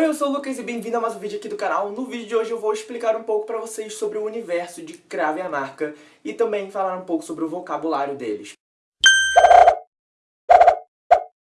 Oi, eu sou o Lucas e bem-vindo a mais um vídeo aqui do canal. No vídeo de hoje eu vou explicar um pouco pra vocês sobre o universo de Crave a Marca e também falar um pouco sobre o vocabulário deles.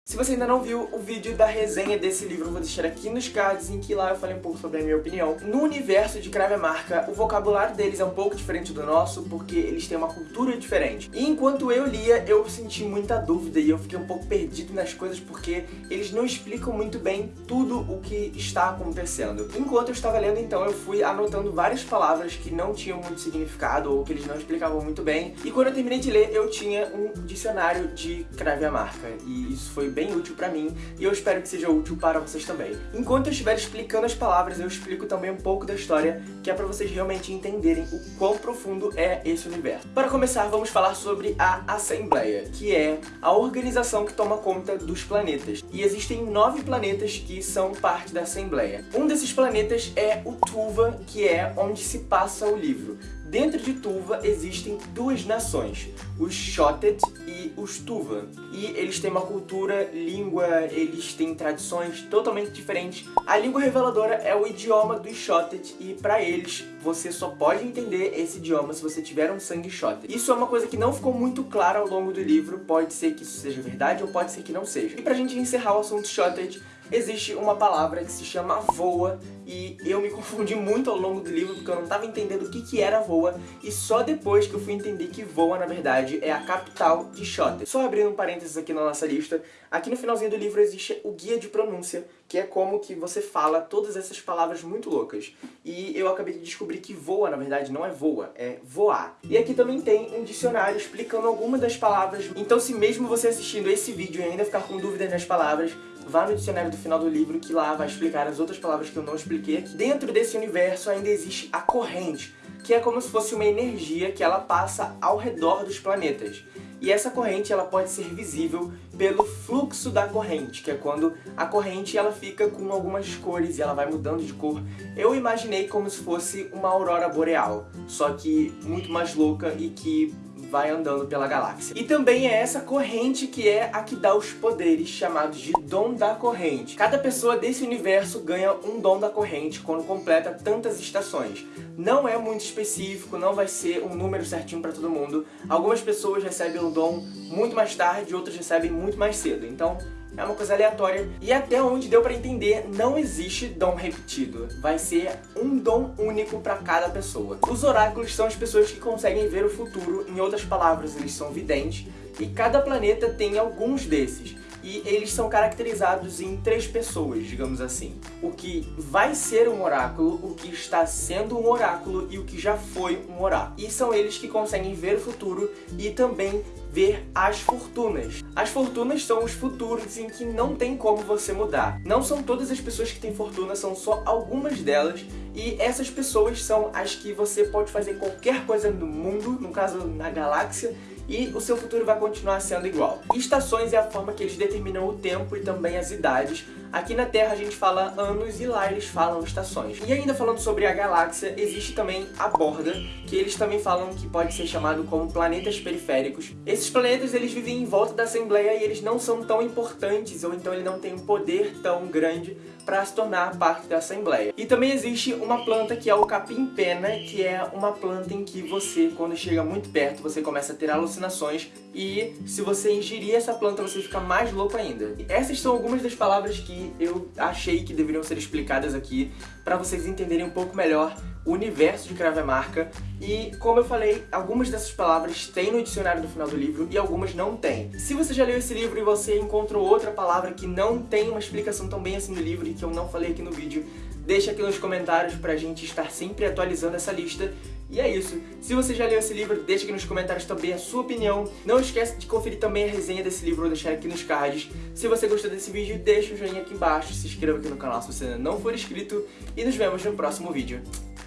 Se você ainda não viu o vídeo da resenha desse livro, eu vou deixar aqui nos cards, em que lá eu falei um pouco sobre a minha opinião. No universo de Crave Marca, o vocabulário deles é um pouco diferente do nosso, porque eles têm uma cultura diferente. E enquanto eu lia, eu senti muita dúvida e eu fiquei um pouco perdido nas coisas, porque eles não explicam muito bem tudo o que está acontecendo. Enquanto eu estava lendo, então, eu fui anotando várias palavras que não tinham muito significado, ou que eles não explicavam muito bem. E quando eu terminei de ler, eu tinha um dicionário de Crave Marca, e isso foi bem útil pra mim e eu espero que seja útil para vocês também. Enquanto eu estiver explicando as palavras, eu explico também um pouco da história, que é pra vocês realmente entenderem o quão profundo é esse universo. Para começar, vamos falar sobre a Assembleia, que é a organização que toma conta dos planetas. E existem nove planetas que são parte da Assembleia. Um desses planetas é o Tuva, que é onde se passa o livro. Dentro de Tuva existem duas nações, os Shotet e os Tuva. E eles têm uma cultura, língua, eles têm tradições totalmente diferentes. A língua reveladora é o idioma dos Shotet e para eles você só pode entender esse idioma se você tiver um sangue Shotet. Isso é uma coisa que não ficou muito clara ao longo do livro, pode ser que isso seja verdade ou pode ser que não seja. E pra gente encerrar o assunto Shotet, existe uma palavra que se chama voa e eu me confundi muito ao longo do livro porque eu não estava entendendo o que, que era voa e só depois que eu fui entender que voa, na verdade, é a capital de Xote. Só abrindo um parênteses aqui na nossa lista, aqui no finalzinho do livro existe o guia de pronúncia, que é como que você fala todas essas palavras muito loucas. E eu acabei de descobrir que voa, na verdade, não é voa, é voar. E aqui também tem um dicionário explicando algumas das palavras. Então se mesmo você assistindo esse vídeo e ainda ficar com dúvidas nas palavras, vá no dicionário do final do livro que lá vai explicar as outras palavras que eu não expliquei aqui. Dentro desse universo ainda existe a corrente, que é como se fosse uma energia que ela passa ao redor dos planetas. E essa corrente ela pode ser visível pelo fluxo da corrente, que é quando a corrente ela fica com algumas cores e ela vai mudando de cor. Eu imaginei como se fosse uma aurora boreal, só que muito mais louca e que vai andando pela galáxia. E também é essa corrente que é a que dá os poderes, chamados de dom da corrente. Cada pessoa desse universo ganha um dom da corrente quando completa tantas estações. Não é muito específico, não vai ser um número certinho para todo mundo. Algumas pessoas recebem o dom muito mais tarde, outras recebem muito mais cedo. Então, é uma coisa aleatória. E até onde deu pra entender, não existe dom repetido. Vai ser um dom único pra cada pessoa. Os oráculos são as pessoas que conseguem ver o futuro, em outras palavras, eles são videntes, e cada planeta tem alguns desses e eles são caracterizados em três pessoas, digamos assim. O que vai ser um oráculo, o que está sendo um oráculo e o que já foi um oráculo. E são eles que conseguem ver o futuro e também ver as fortunas. As fortunas são os futuros em que não tem como você mudar. Não são todas as pessoas que têm fortuna, são só algumas delas e essas pessoas são as que você pode fazer qualquer coisa no mundo, no caso na galáxia, e o seu futuro vai continuar sendo igual. Estações é a forma que eles determinam o tempo e também as idades. Aqui na Terra a gente fala anos e lá eles falam estações. E ainda falando sobre a galáxia, existe também a borda, que eles também falam que pode ser chamado como planetas periféricos. Esses planetas eles vivem em volta da Assembleia e eles não são tão importantes, ou então ele não tem um poder tão grande para se tornar parte da Assembleia. E também existe uma planta que é o capim-pena, que é uma planta em que você, quando chega muito perto, você começa a ter alucinações e se você ingerir essa planta você fica mais louco ainda. Essas são algumas das palavras que eu achei que deveriam ser explicadas aqui para vocês entenderem um pouco melhor o universo de Marca e, como eu falei, algumas dessas palavras tem no dicionário do final do livro e algumas não tem. Se você já leu esse livro e você encontrou outra palavra que não tem uma explicação tão bem assim no livro e que eu não falei aqui no vídeo, deixa aqui nos comentários pra gente estar sempre atualizando essa lista. E é isso. Se você já leu esse livro, deixa aqui nos comentários também a sua opinião. Não esquece de conferir também a resenha desse livro, vou deixar aqui nos cards. Se você gostou desse vídeo, deixa o joinha aqui embaixo, se inscreva aqui no canal se você ainda não for inscrito e nos vemos no próximo vídeo.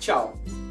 Tchau!